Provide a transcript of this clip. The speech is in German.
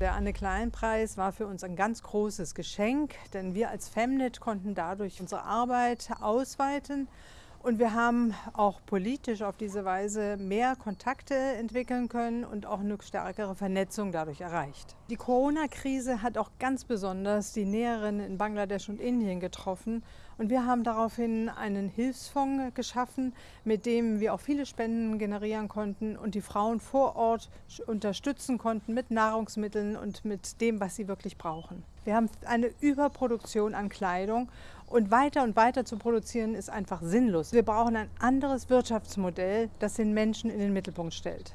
Der Anne Klein Preis war für uns ein ganz großes Geschenk, denn wir als Femnet konnten dadurch unsere Arbeit ausweiten und wir haben auch politisch auf diese Weise mehr Kontakte entwickeln können und auch eine stärkere Vernetzung dadurch erreicht. Die Corona-Krise hat auch ganz besonders die Näherinnen in Bangladesch und Indien getroffen. Und wir haben daraufhin einen Hilfsfonds geschaffen, mit dem wir auch viele Spenden generieren konnten und die Frauen vor Ort unterstützen konnten mit Nahrungsmitteln und mit dem, was sie wirklich brauchen. Wir haben eine Überproduktion an Kleidung und weiter und weiter zu produzieren ist einfach sinnlos. Wir brauchen ein anderes Wirtschaftsmodell, das den Menschen in den Mittelpunkt stellt.